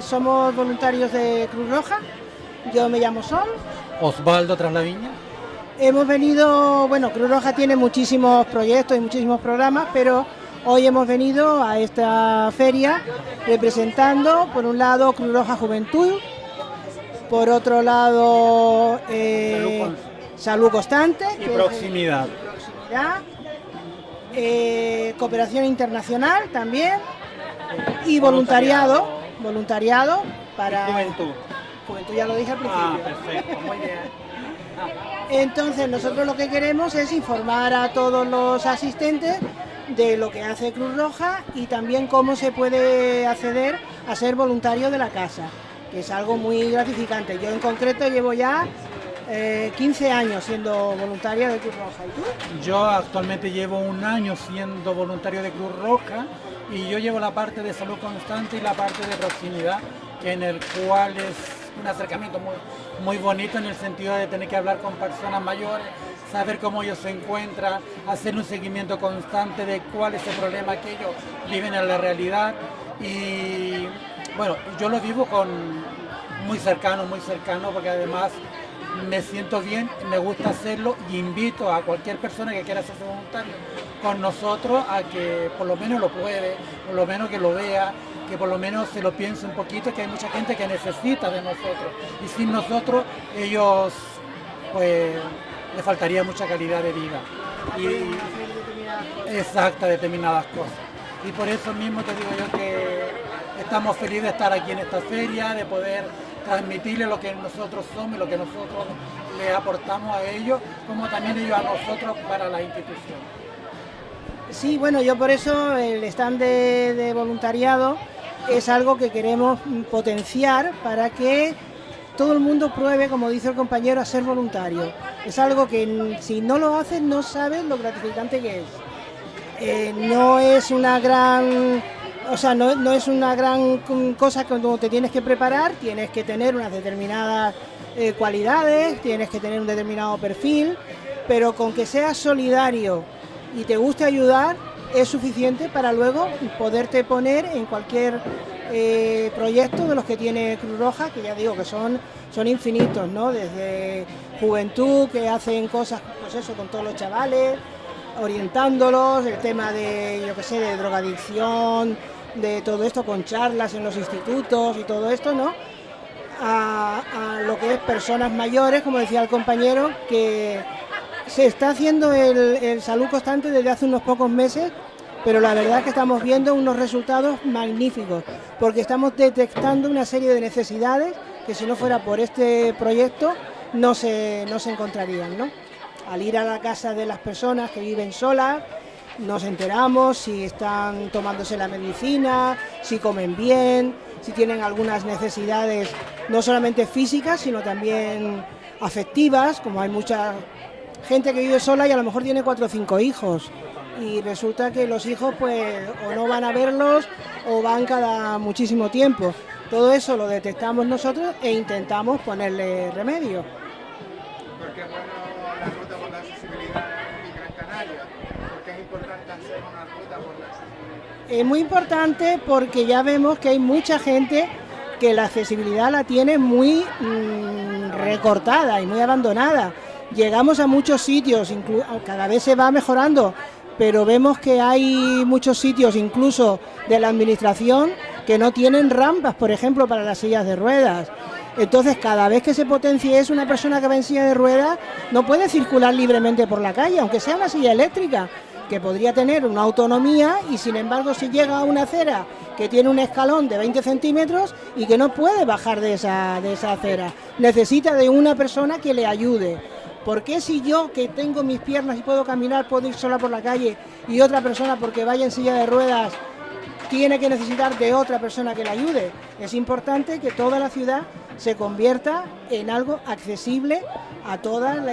somos voluntarios de Cruz Roja. Yo me llamo Sol. Osvaldo Traslaviña. Hemos venido, bueno, Cruz Roja tiene muchísimos proyectos y muchísimos programas, pero hoy hemos venido a esta feria representando, por un lado, Cruz Roja Juventud, por otro lado, eh, Salud Constante. Y proximidad. Eh, cooperación internacional también y voluntariado, voluntariado para... Juventud. Juventud ya lo dije al Ah, principio. perfecto, muy bien. Entonces nosotros lo que queremos es informar a todos los asistentes de lo que hace Cruz Roja y también cómo se puede acceder a ser voluntario de la casa, que es algo muy gratificante. Yo en concreto llevo ya eh, 15 años siendo voluntaria de Cruz Roja. Yo actualmente llevo un año siendo voluntario de Cruz Roja y yo llevo la parte de salud constante y la parte de proximidad, en el cual es un acercamiento muy, muy bonito en el sentido de tener que hablar con personas mayores, saber cómo ellos se encuentran, hacer un seguimiento constante de cuál es el problema que ellos viven en la realidad y bueno, yo lo vivo con muy cercano, muy cercano porque además me siento bien, me gusta hacerlo y invito a cualquier persona que quiera hacerse voluntario con nosotros a que por lo menos lo pruebe, por lo menos que lo vea, que por lo menos se lo piense un poquito, que hay mucha gente que necesita de nosotros. Y sin nosotros ellos pues le faltaría mucha calidad de vida. Y exacta determinadas cosas. Y por eso mismo te digo yo que estamos felices de estar aquí en esta feria, de poder transmitirle lo que nosotros somos y lo que nosotros le aportamos a ellos, como también ellos a nosotros para la institución. Sí, bueno, yo por eso el stand de, voluntariado es algo que queremos potenciar para que todo el mundo pruebe, como dice el compañero, a ser voluntario. Es algo que si no lo haces no sabes lo gratificante que es. Eh, no es una gran, o sea, no, es una gran cosa que te tienes que preparar, tienes que tener unas determinadas eh, cualidades, tienes que tener un determinado perfil, pero con que seas solidario y te guste ayudar, es suficiente para luego poderte poner en cualquier eh, proyecto de los que tiene Cruz Roja, que ya digo que son, son infinitos, ¿no? Desde juventud, que hacen cosas, pues con todos los chavales, orientándolos, el tema de, yo qué sé, de drogadicción, de todo esto con charlas en los institutos y todo esto, ¿no? A, lo que es personas mayores, como decía el compañero, que se está haciendo el, el salud constante desde hace unos pocos meses, pero la verdad es que estamos viendo unos resultados magníficos, porque estamos detectando una serie de necesidades que si no fuera por este proyecto no se, no se encontrarían, ¿no? Al ir a la casa de las personas que viven solas, nos enteramos si están tomándose la medicina, si comen bien, si tienen algunas necesidades no solamente físicas, sino también afectivas, como hay mucha gente que vive sola y a lo mejor tiene cuatro o cinco hijos. Y resulta que los hijos pues o no van a verlos o van cada muchísimo tiempo. Todo eso lo detectamos nosotros e intentamos ponerle remedio. Porque es bueno la ruta por la accesibilidad en Gran Canaria, porque es importante hacer una ruta por la accesibilidad. Es muy importante porque ya vemos que hay mucha gente que la accesibilidad la tiene muy mm, recortada y muy abandonada. Llegamos a muchos sitios, cada vez se va mejorando, pero vemos que hay muchos sitios, incluso de la administración, que no tienen rampas, por ejemplo, para las sillas de ruedas. Entonces, cada vez que se potencie es una persona que va en silla de ruedas, no puede circular libremente por la calle, aunque sea una silla eléctrica, que podría tener una autonomía y sin embargo si llega a una acera que tiene un escalón de 20 centímetros y que no puede bajar de esa, de esa acera, necesita de una persona que le ayude. ¿Por qué si yo que tengo mis piernas y puedo caminar puedo ir sola por la calle y otra persona porque vaya en silla de ruedas tiene que necesitar de otra persona que le ayude? Es importante que toda la ciudad se convierta en algo accesible a todas, la-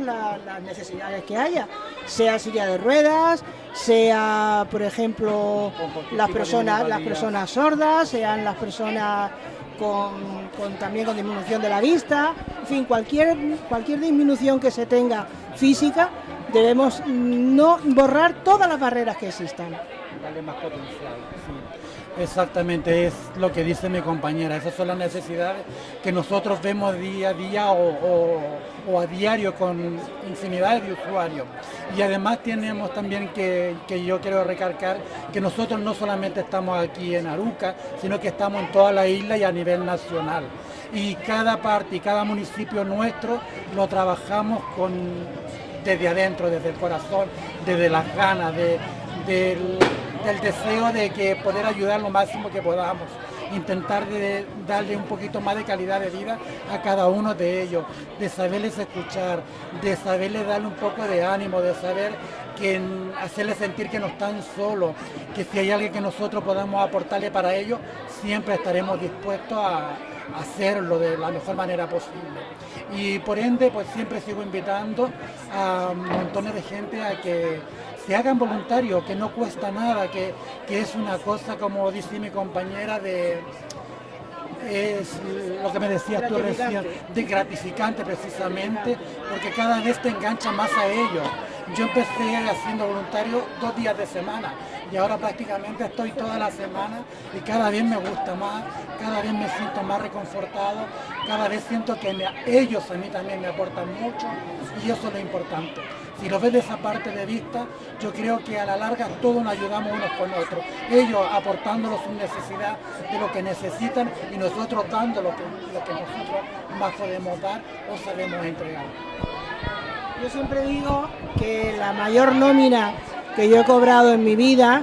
la- las necesidades que haya, sea silla de ruedas, sea, por ejemplo, las personas, las personas sordas, sean las personas con- también con disminución de la vista, en fin, cualquier, cualquier disminución que se tenga física debemos no borrar todas las barreras que existan. Darle más potencial, Exactamente, es lo que dice mi compañera. Esas son las necesidades que nosotros vemos día a día o, a diario con infinidad de usuarios. Y además tenemos también que, yo quiero recalcar que nosotros no solamente estamos aquí en Aruca, sino que estamos en toda la isla y a nivel nacional. Y cada parte y cada municipio nuestro lo trabajamos con, desde adentro, desde el corazón, desde las ganas, de, del del deseo de que poder ayudar lo máximo que podamos, intentar de darle un poquito más de calidad de vida a cada uno de ellos, de saberles escuchar, de saberles darle un poco de ánimo, de saber que hacerles sentir que no están solos, que si hay alguien que nosotros podamos aportarle para ellos, siempre estaremos dispuestos a, hacerlo de la mejor manera posible. Y por ende, pues siempre sigo invitando a montones de gente a que se hagan voluntarios, que no cuesta nada, que, es una cosa, como dice mi compañera, de es lo que me decías tú recién, de gratificante precisamente, porque cada vez te engancha más a ello. Yo empecé haciendo voluntario dos días de semana y ahora prácticamente estoy toda la semana y cada vez me gusta más, cada vez me siento más reconfortado, cada vez siento que ellos a mí también me aportan mucho y eso es lo importante. Si lo ves de esa parte de vista, yo creo que a la larga todos nos ayudamos unos con otros. Ellos aportándonos su necesidad de lo que necesitan y nosotros dando lo que, lo que nosotros más podemos dar o sabemos entregar. Yo siempre digo que la mayor nómina que yo he cobrado en mi vida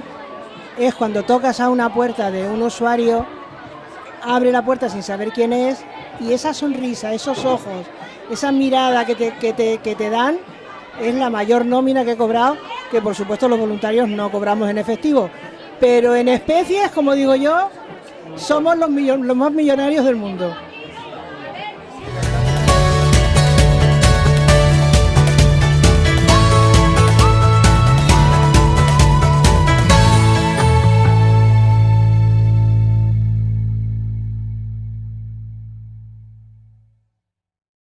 es cuando tocas a una puerta de un usuario, abre la puerta sin saber quién es y esa sonrisa, esos ojos, esa mirada que te, que te, que te dan es la mayor nómina que he cobrado, que por supuesto los voluntarios no cobramos en efectivo, pero en especies, como digo yo, somos los, los más millonarios del mundo.